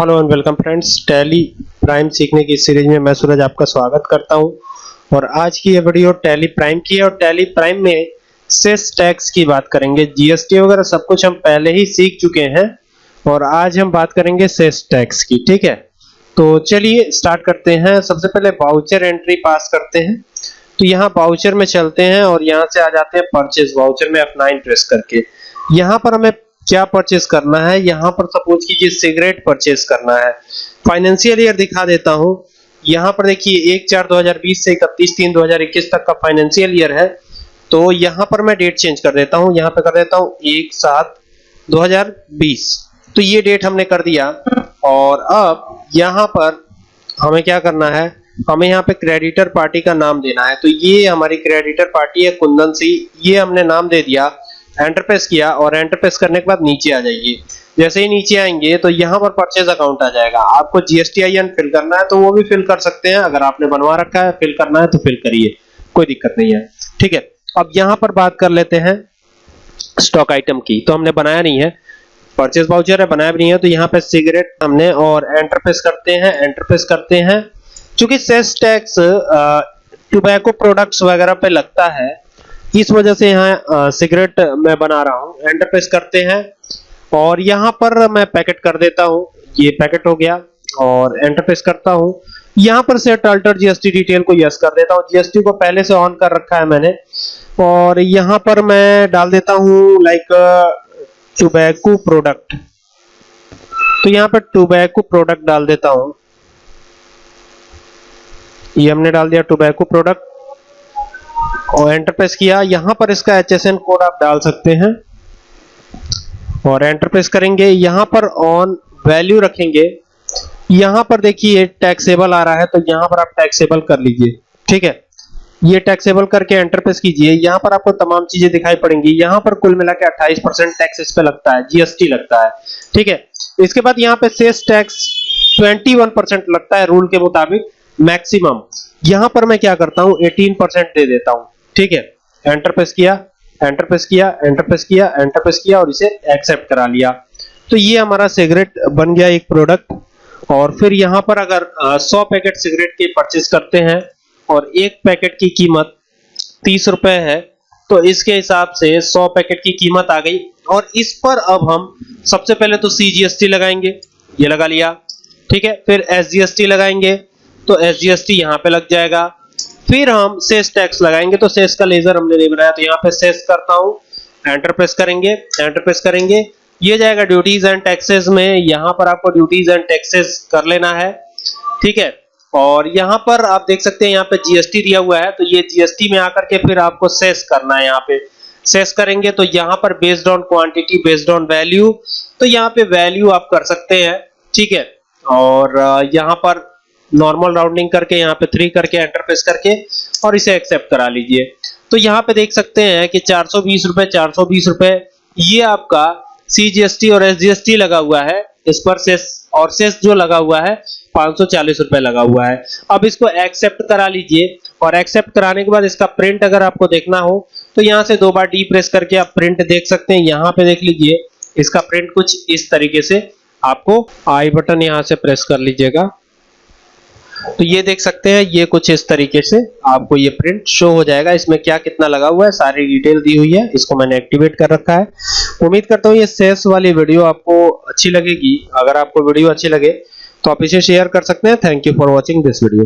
Hello and welcome friends, Tally Prime सीखने की series में मैं सूरज आपका स्वागत करता हूँ। और आज की ये वीडियो टैली प्राइम की है और टैली प्राइम में सेस टैक्स की बात करेंगे। जीएसटी वगैरह सब कुछ हम पहले ही सीख चुके हैं और आज हम बात करेंगे सेस टैक्स की, ठीक है? तो चलिए स्टार्ट करते हैं। सबसे पहले वाउचर एंट्री पास करते हैं। तो यहाँ वाउचर में चलते हैं और यहाँ से आ जाते हैं परचेज वाउचर में F9 प्रेस करके। यहाँ पर हमें क्या परचेस करना है? यहाँ पर सपोज़ कीजिए सिगरेट परचेस करना है। फाइनेंशियल ईयर दिखा देता हूँ। यहाँ पर देखिए, एक चार 2020 से इकतीस, तीन 2021 तक का फाइनेंशियल ईयर है। तो यहाँ पर मैं डेट चेंज कर देता हूँ। यहाँ पे कर देता हूँ, एक सात 2020 तो ये डेट हमने कर दिया। और अब यहाँ पर हमें क्या करना है? हमें यहाँ पे क्रेडिटर पार्टी का नाम देना है। तो ये हमारी क्रेडिटर पार्टी है, कुंदन सिंह। ये हमने नाम दे दिया। एंटर प्रेस किया और एंटर प्रेस करने के बाद नीचे आ जाइए। जैसे ही नीचे आएँगे तो यहाँ पर परचेज अकाउंट आ जाएगा। आपको जीएसटी आईएन फिल करना है तो वो भी फिल कर सकते हैं। अगर आपने बनवा रखा है फिल करना है तो फिल करिए। कोई दिक्कत नहीं है। ठीक है, अब यहाँ पर बात कर लेते हैं स्टॉक आइटम की। तो हमने बनाया नहीं है। परचेज वाउचर है, बनाया भी नहीं है। तो यहाँ पे सिगरेट हमने और एंटर प्रेस करते हैं एंटर प्रेस करते हैं। चूँकि सेस टैक्स टोबैको प्रोडक्ट्स वगैरह पे लगता है इस वजह से यहाँ सिगरेट मैं बना रहा हूँ। एंटर प्रेस करते हैं और यहाँ पर मैं पैकेट कर देता हूँ। ये पैकेट हो गया और एंटर प्रेस करता हूँ। यहाँ पर सेट अल्टर जीएसटी डिटेल को यस कर देता हूँ। जीएसटी को पहले से ऑन कर रखा है मैंने और यहाँ पर मैं डाल देता हूँ लाइक टोबैको प्रोडक्ट तो यहाँ पर टोबैको प्रोडक्ट डाल देता हूँ। ये हमने डाल दिया टोबैको प्रोडक्ट और एंटर प्रेस किया। यहाँ पर इसका एचएसएन कोड आप डाल सकते हैं। और एंटर प्रेस करेंगे। यहाँ पर ऑन वैल्यू रखेंगे। यहाँ पर देखिए टैक्सेबल आ रहा है तो यहाँ पर आप टैक्सेबल कर लीजिए। ठीक है? ये टैक्सेबल करके एंटर प्रेस कीजिए। यहाँ पर आपको तमाम चीज़ें दिखाई पड़ेंगी। यहाँ पर कुल मिला के अट्ठाईस परसेंट टैक्स इस पे लगता है जीएसटी लगता है। ठीक है? इसके बाद यहाँ पे सेस टैक्स 21 परसेंट लगता है रूल के मुताबिक मैक्सिमम यहाँ पर मैं क्या करता हूँ 18 परसेंट दे देता हूँ, ठीक है? एंटर प्रेस किया एंटर प्रेस किया एंटर प्रेस किया एंटर प्रेस किया और इसे एक्सेप्ट करा लिया। तो ये हमारा सिगरेट बन गया एक प्रोडक्ट और फिर यहाँ पर अगर 100 पैकेट सिगरेट के परचेस करते हैं और एक पैकेट की कीमत तीस रुपए है तो इसके हिसाब से 100 पैकेट की कीमत आ गई। और इस पर अब हम सबसे पहले तो सीजीएसटी लगाएँगे, ये लगा लिया, ठीक है? फिर एसजीएसटी लगाएँगे तो एसजीएसटी यहाँ पे लग जाएगा। फिर हम सेस टैक्स लगाएँगे तो सेस का लेजर हमने नहीं बनाया तो यहाँ पे सेस करता हूँ। एंटर प्रेस करेंगे एंटर प्रेस करेंगे। ये जाएगा ड्यूटीज़ एंड टैक्सेस में। यहाँ पर आपको ड्यूटीज़ एंड टैक्सेस कर लेना है। ठीक है? और यहाँ पर आप देख सकते हैं, यहाँ पे जीएसटी दिया हुआ है तो ये जीएसटी में आकर के फिर आपको सेस करना है यहाँ पे। सेस करेंगे तो यहाँ पर based on quantity based on value तो यहाँ पे वैल्यू आप कर सकते हैं। ठीक है? और यहाँ पर नॉर्मल राउंडिंग करके, यहाँ पे थ्री करके एंटर प्रेस करके, और इसे एक्सेप्ट करा लीजिए। तो यहाँ पे देख सकते हैं कि चार सौ बीस रुपए, चार सौ बीस रुपए, ये आपका सीजीएसटी और एसजीएसटी लगा हुआ है। इस पर सेस और सेस जो लगा हुआ है, पाँच सौ चालीस रुपए लगा हुआ है। अब इसको एक्सेप्ट करा लीजिए, और एक्सेप्ट कराने के बाद इसका प्रिंट अगर आपको देखना हो तो यहाँ से दो बार डी प्रेस करके आप प्रिंट देख सकते हैं। यहाँ पे देख लीजिए, इसका प्रिंट कुछ इस तरीके से आपको आई बटन यहाँ से प्रेस कर लीजिएगा। तो ये देख सकते हैं, ये कुछ इस तरीके से आपको ये प्रिंट शो हो जाएगा। इसमें क्या कितना लगा हुआ है, सारी डिटेल दी हुई है, इसको मैंने एक्टिवेट कर रखा है। उम्मीद करता हूँ ये सेल्स वाली वीडियो आपको अच्छी लगेगी। अगर आपको वीडियो अच्छी लगे तो आप इसे शेयर कर सकते हैं। Thank you for watching this video